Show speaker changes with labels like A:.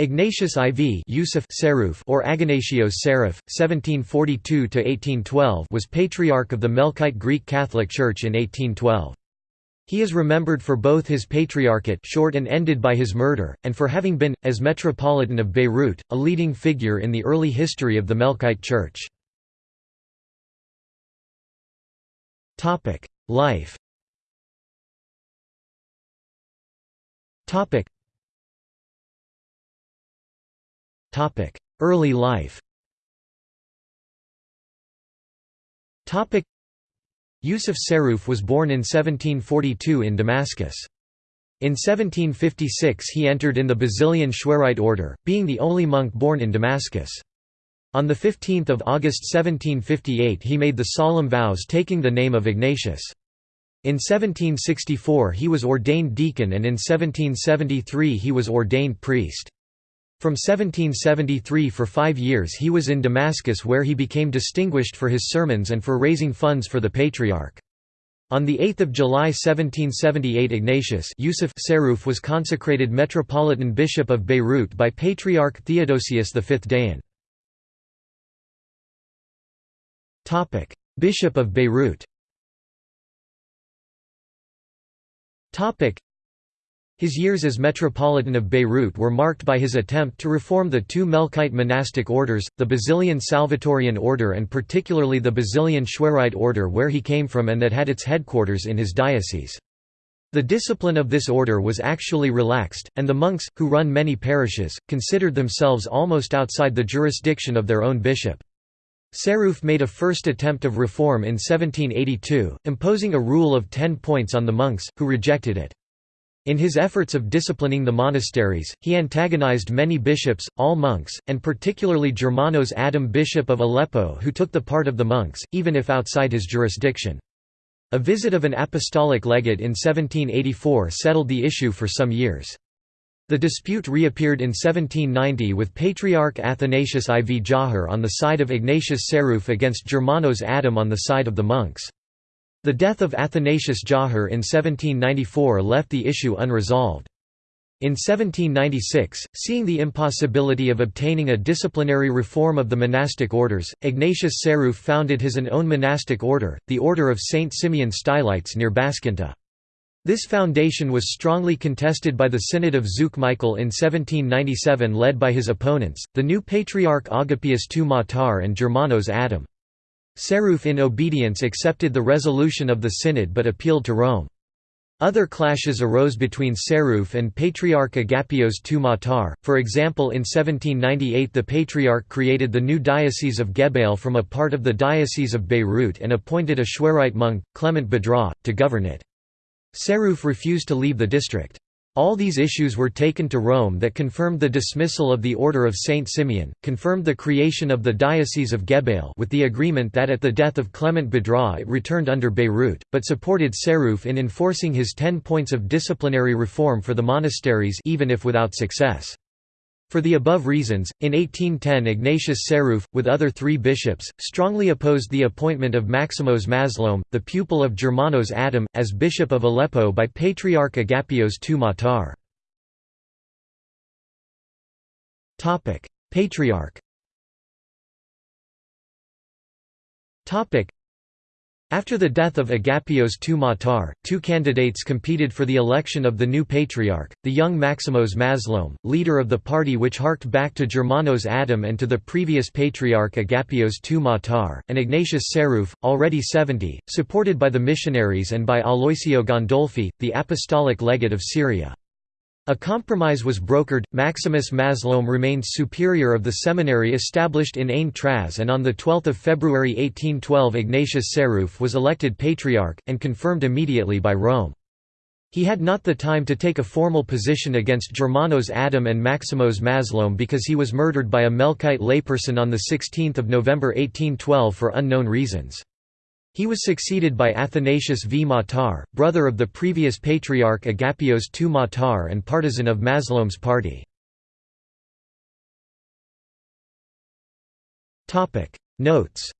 A: Ignatius IV Yusuf Saruf or Aganatios Sarif, 1742–1812 was Patriarch of the Melkite Greek Catholic Church in 1812. He is remembered for both his patriarchate short and ended by his murder, and for having been, as Metropolitan of Beirut, a leading figure in the early history of the Melkite Church. Life Early life Yusuf Saruf was born in 1742 in Damascus. In 1756 he entered in the Basilian Shweirite order, being the only monk born in Damascus. On 15 August 1758 he made the solemn vows taking the name of Ignatius. In 1764 he was ordained deacon and in 1773 he was ordained priest. From 1773 for five years he was in Damascus where he became distinguished for his sermons and for raising funds for the Patriarch. On 8 July 1778 Ignatius Yusuf Saruf was consecrated Metropolitan Bishop of Beirut by Patriarch Theodosius V Dayan. Bishop of Beirut his years as Metropolitan of Beirut were marked by his attempt to reform the two Melkite monastic orders, the Basilian Salvatorian order and particularly the Basilian Shweirite order where he came from and that had its headquarters in his diocese. The discipline of this order was actually relaxed, and the monks, who run many parishes, considered themselves almost outside the jurisdiction of their own bishop. Saruf made a first attempt of reform in 1782, imposing a rule of ten points on the monks, who rejected it. In his efforts of disciplining the monasteries, he antagonized many bishops, all monks, and particularly Germanos Adam bishop of Aleppo who took the part of the monks, even if outside his jurisdiction. A visit of an apostolic legate in 1784 settled the issue for some years. The dispute reappeared in 1790 with Patriarch Athanasius IV Jawhar on the side of Ignatius Seruf against Germanos Adam on the side of the monks. The death of Athanasius Jawhar in 1794 left the issue unresolved. In 1796, seeing the impossibility of obtaining a disciplinary reform of the monastic orders, Ignatius Seruf founded his own monastic order, the Order of Saint Simeon Stylites near Baskinta. This foundation was strongly contested by the Synod of Zuk Michael in 1797 led by his opponents, the new Patriarch Agapius II Matar and Germanos Adam. Saruf in obedience accepted the resolution of the synod but appealed to Rome. Other clashes arose between Saruf and Patriarch Agapios II Matar, for example in 1798 the Patriarch created the new Diocese of Gebail from a part of the Diocese of Beirut and appointed a Shweirite monk, Clement Badra, to govern it. Saruf refused to leave the district. All these issues were taken to Rome that confirmed the dismissal of the Order of Saint Simeon, confirmed the creation of the Diocese of Gebail with the agreement that at the death of Clement Badra it returned under Beirut, but supported Saruf in enforcing his ten points of disciplinary reform for the monasteries even if without success. For the above reasons, in 1810 Ignatius Saruf, with other three bishops, strongly opposed the appointment of Maximos Mazloum, the pupil of Germanos Adam, as bishop of Aleppo by Patriarch Agapios II Matar. Patriarch after the death of Agapios II Matar, two candidates competed for the election of the new patriarch, the young Maximos Mazloum, leader of the party which harked back to Germanos Adam and to the previous patriarch Agapios II Matar, and Ignatius Seruf, already 70, supported by the missionaries and by Aloisio Gandolfi, the apostolic legate of Syria. A compromise was brokered, Maximus Mazloum remained superior of the seminary established in Ain Traz and on 12 February 1812 Ignatius Saruf was elected patriarch, and confirmed immediately by Rome. He had not the time to take a formal position against Germanos Adam and Maximos Mazloum because he was murdered by a Melkite layperson on 16 November 1812 for unknown reasons. He was succeeded by Athanasius V. Matar, brother of the previous patriarch Agapios II Matar and partisan of Mazloum's party. Notes